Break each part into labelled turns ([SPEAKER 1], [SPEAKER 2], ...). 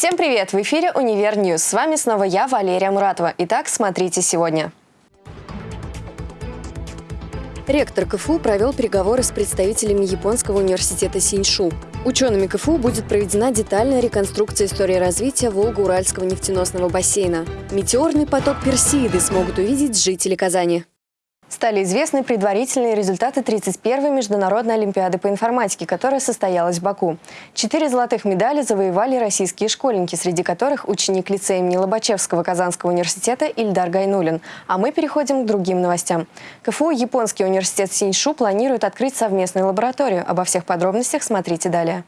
[SPEAKER 1] Всем привет! В эфире «Univer News». С вами снова я, Валерия Муратова. Итак, смотрите сегодня. Ректор КФУ провел переговоры с представителями Японского университета Синьшу. Учеными КФУ будет проведена детальная реконструкция истории развития Волго-Уральского нефтеносного бассейна. Метеорный поток Персеиды смогут увидеть жители Казани. Стали известны предварительные результаты 31-й Международной Олимпиады по информатике, которая состоялась в Баку. Четыре золотых медали завоевали российские школьники, среди которых ученик лицея имени Лобачевского Казанского университета Ильдар Гайнулин. А мы переходим к другим новостям. КФУ Японский университет Синьшу планирует открыть совместную лабораторию. Обо всех подробностях смотрите далее.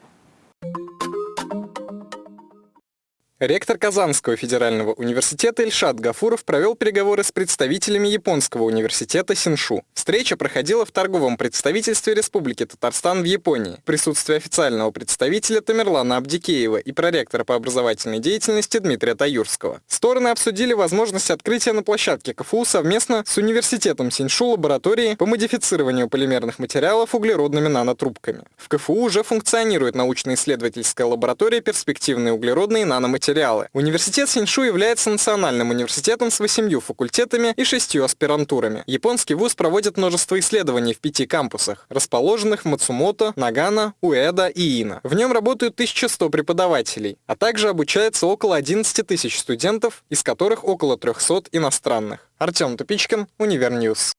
[SPEAKER 2] Ректор Казанского федерального университета Ильшат Гафуров провел переговоры с представителями Японского университета Синшу. Встреча проходила в торговом представительстве Республики Татарстан в Японии. В присутствии официального представителя Тамерлана Абдикеева и проректора по образовательной деятельности Дмитрия Таюрского. Стороны обсудили возможность открытия на площадке КФУ совместно с университетом Синшу лаборатории по модифицированию полимерных материалов углеродными нанотрубками. В КФУ уже функционирует научно-исследовательская лаборатория перспективные углеродные наноматериалы материалы. Университет Синьшу является национальным университетом с восемью факультетами и шестью аспирантурами. Японский вуз проводит множество исследований в пяти кампусах, расположенных в Мацумото, Нагано, Уэда и Ина. В нем работают 1100 преподавателей, а также обучается около 11 тысяч студентов, из которых около 300 иностранных. Артем Тупичкин, Univer News.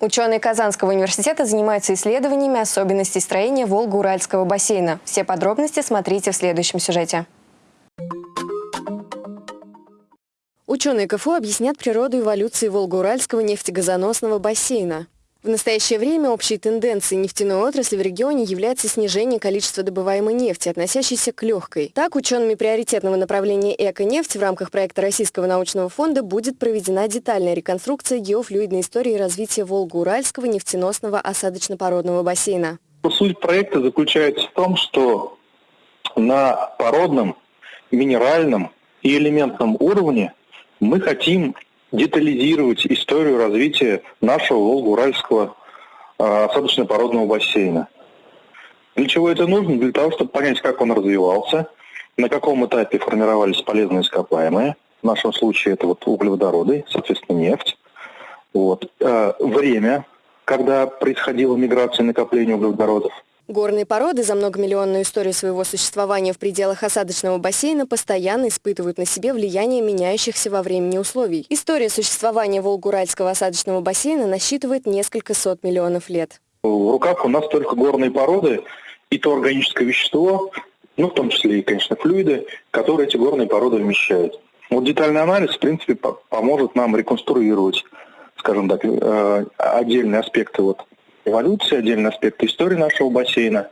[SPEAKER 1] Ученые Казанского университета занимаются исследованиями особенностей строения Волго-Уральского бассейна. Все подробности смотрите в следующем сюжете. Ученые КФУ объяснят природу эволюции Волго-Уральского нефтегазоносного бассейна. В настоящее время общей тенденцией нефтяной отрасли в регионе является снижение количества добываемой нефти, относящейся к легкой. Так, учеными приоритетного направления «Эко-нефть» в рамках проекта Российского научного фонда будет проведена детальная реконструкция геофлюидной истории развития Волго-Уральского нефтеносного осадочно-породного бассейна.
[SPEAKER 3] Суть проекта заключается в том, что на породном, минеральном и элементном уровне мы хотим детализировать историю развития нашего Волго-Уральского а, осадочно-породного бассейна. Для чего это нужно? Для того, чтобы понять, как он развивался, на каком этапе формировались полезные ископаемые. В нашем случае это вот углеводороды, соответственно, нефть. Вот. А, время, когда происходила миграция и накопление углеводородов –
[SPEAKER 1] Горные породы за многомиллионную историю своего существования в пределах осадочного бассейна постоянно испытывают на себе влияние меняющихся во времени условий. История существования Волгуральского осадочного бассейна насчитывает несколько сот миллионов лет.
[SPEAKER 3] В руках у нас только горные породы и то органическое вещество, ну, в том числе и, конечно, флюиды, которые эти горные породы вмещают. Вот детальный анализ, в принципе, поможет нам реконструировать, скажем так, э, отдельные аспекты вот эволюции, отдельный аспект истории нашего бассейна.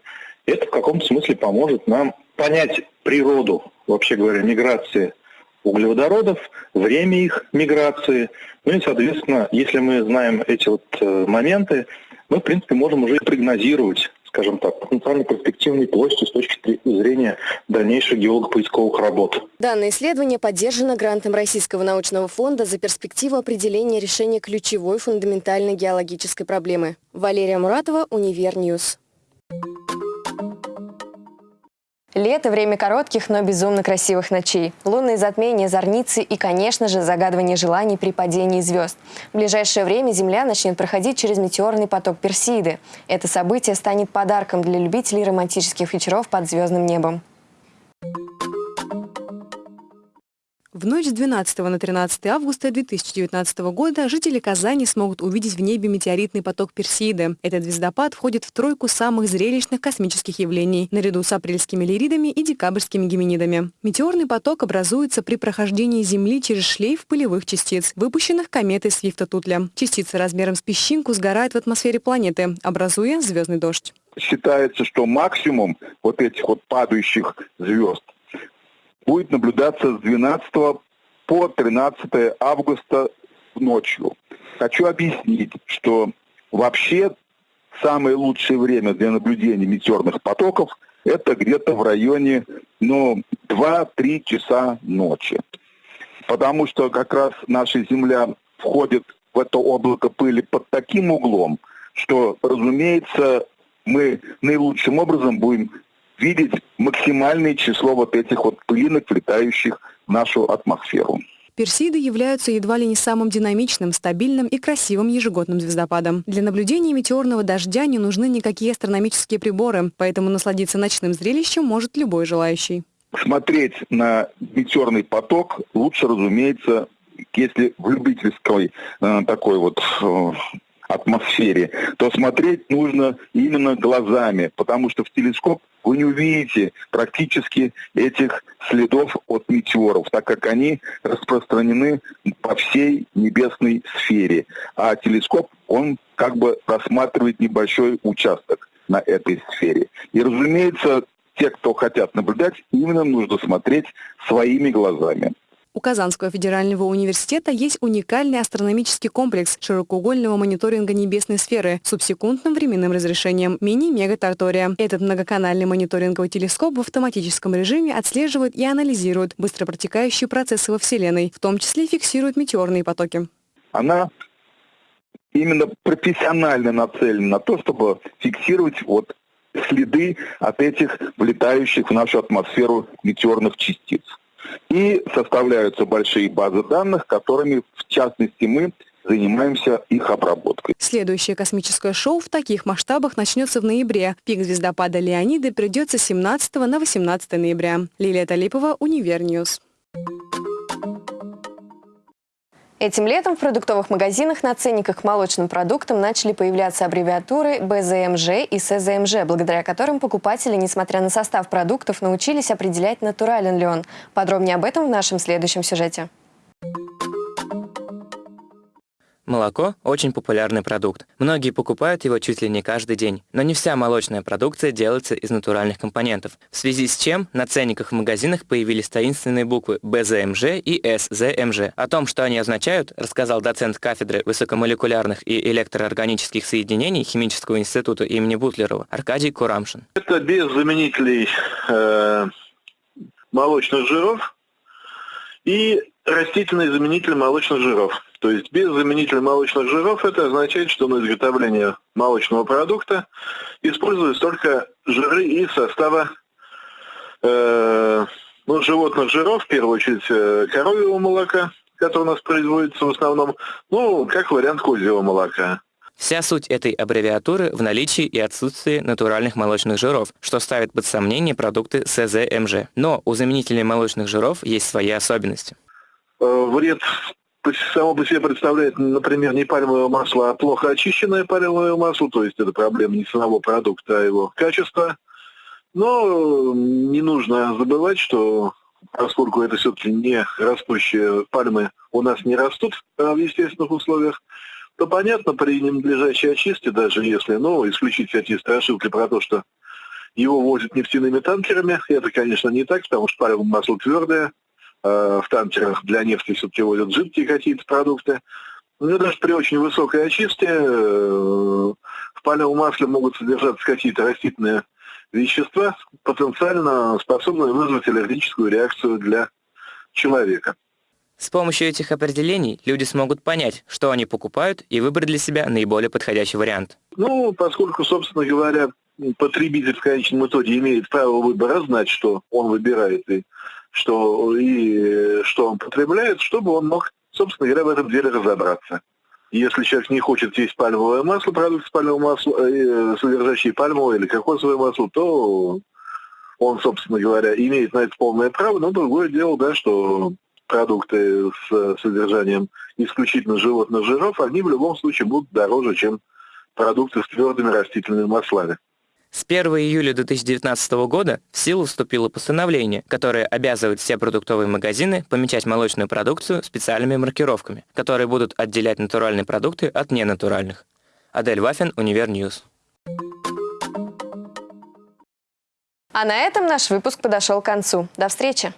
[SPEAKER 3] Это в каком-то смысле поможет нам понять природу, вообще говоря, миграции углеводородов, время их миграции. Ну и, соответственно, если мы знаем эти вот э, моменты, мы, в принципе, можем уже прогнозировать скажем так, потенциально перспективной площади с точки зрения дальнейших геолого-поисковых работ.
[SPEAKER 1] Данное исследование поддержано грантом Российского научного фонда за перспективу определения решения ключевой фундаментальной геологической проблемы. Валерия Муратова, Univer News. Лето – время коротких, но безумно красивых ночей. Лунные затмения, зарницы и, конечно же, загадывание желаний при падении звезд. В ближайшее время Земля начнет проходить через метеорный поток Персеиды. Это событие станет подарком для любителей романтических вечеров под звездным небом. В ночь с 12 на 13 августа 2019 года жители Казани смогут увидеть в небе метеоритный поток Персиды. Этот звездопад входит в тройку самых зрелищных космических явлений, наряду с апрельскими лиридами и декабрьскими геминидами. Метеорный поток образуется при прохождении Земли через шлейф пылевых частиц, выпущенных кометой Свифта-Тутля. Частицы размером с песчинку сгорают в атмосфере планеты, образуя звездный дождь.
[SPEAKER 4] Считается, что максимум вот этих вот падающих звезд будет наблюдаться с 12 по 13 августа ночью. Хочу объяснить, что вообще самое лучшее время для наблюдения метеорных потоков это где-то в районе ну, 2-3 часа ночи. Потому что как раз наша Земля входит в это облако пыли под таким углом, что, разумеется, мы наилучшим образом будем видеть максимальное число вот этих вот пылинок, влетающих в нашу атмосферу.
[SPEAKER 5] Персиды являются едва ли не самым динамичным, стабильным и красивым ежегодным звездопадом. Для наблюдения метеорного дождя не нужны никакие астрономические приборы, поэтому насладиться ночным зрелищем может любой желающий.
[SPEAKER 4] Смотреть на метеорный поток лучше, разумеется, если в любительской э, такой вот э, атмосфере, то смотреть нужно именно глазами, потому что в телескоп вы не увидите практически этих следов от метеоров, так как они распространены по всей небесной сфере. А телескоп, он как бы рассматривает небольшой участок на этой сфере. И, разумеется, те, кто хотят наблюдать, именно нужно смотреть своими глазами.
[SPEAKER 5] У Казанского федерального университета есть уникальный астрономический комплекс широкоугольного мониторинга небесной сферы с субсекундным временным разрешением мини-мега-тартория. Этот многоканальный мониторинговый телескоп в автоматическом режиме отслеживает и анализирует быстро протекающие процессы во Вселенной, в том числе фиксирует метеорные потоки.
[SPEAKER 4] Она именно профессионально нацелена на то, чтобы фиксировать вот следы от этих влетающих в нашу атмосферу метеорных частиц. И составляются большие базы данных, которыми, в частности, мы занимаемся их обработкой.
[SPEAKER 5] Следующее космическое шоу в таких масштабах начнется в ноябре. Пик звездопада Леониды придется 17 на 18 ноября. Лилия Талипова, Универньюз.
[SPEAKER 1] Этим летом в продуктовых магазинах на ценниках к молочным продуктам начали появляться аббревиатуры БЗМЖ и СЗМЖ, благодаря которым покупатели, несмотря на состав продуктов, научились определять, натурален ли он. Подробнее об этом в нашем следующем сюжете.
[SPEAKER 6] Молоко – очень популярный продукт. Многие покупают его чуть ли не каждый день. Но не вся молочная продукция делается из натуральных компонентов. В связи с чем на ценниках в магазинах появились таинственные буквы БЗМЖ и СЗМЖ. О том, что они означают, рассказал доцент кафедры высокомолекулярных и электроорганических соединений Химического института имени Бутлерова Аркадий Курамшин.
[SPEAKER 7] Это без заменителей э, молочных жиров и растительный заменитель молочных жиров. То есть без заменителя молочных жиров это означает, что на изготовление молочного продукта используются только жиры из состава э, ну, животных жиров, в первую очередь э, коровьего молока, которое у нас производится в основном, ну, как вариант козьего молока.
[SPEAKER 6] Вся суть этой аббревиатуры в наличии и отсутствии натуральных молочных жиров, что ставит под сомнение продукты СЗМЖ. Но у заменителей молочных жиров есть свои особенности.
[SPEAKER 7] Э, вред само по себе представляет, например, не пальмовое масло, а плохо очищенное пальмовое масло, то есть это проблема не самого продукта, а его качества. Но не нужно забывать, что поскольку это все-таки не растущие пальмы у нас не растут в естественных условиях, то понятно, при ненадлежащей очистке, даже если, ну, исключить всякие страшилки про то, что его возят нефтяными танкерами, это, конечно, не так, потому что пальмовое масло твердое, Э, в танкерах для нефти все-таки возят жидкие какие-то продукты. Но ну, даже при очень высокой очистке э, в палевом масле могут содержаться какие-то растительные вещества, потенциально способные вызвать аллергическую реакцию для человека.
[SPEAKER 6] С помощью этих определений люди смогут понять, что они покупают, и выбрать для себя наиболее подходящий вариант.
[SPEAKER 7] Ну, поскольку, собственно говоря, потребитель в конечном итоге имеет право выбора знать, что он выбирает, и что, и что он потребляет, чтобы он мог, собственно говоря, в этом деле разобраться. Если человек не хочет есть пальмовое масло, продукт с пальмовым маслом, э, содержащий пальмовое или кокосовое масло, то он, собственно говоря, имеет на это полное право, но другое дело, да, что продукты с содержанием исключительно животных жиров, они в любом случае будут дороже, чем продукты с твердыми растительными маслами.
[SPEAKER 6] С 1 июля 2019 года в силу вступило постановление, которое обязывает все продуктовые магазины помечать молочную продукцию специальными маркировками, которые будут отделять натуральные продукты от ненатуральных. Адель Вафин, Универньюз.
[SPEAKER 1] А на этом наш выпуск подошел к концу. До встречи!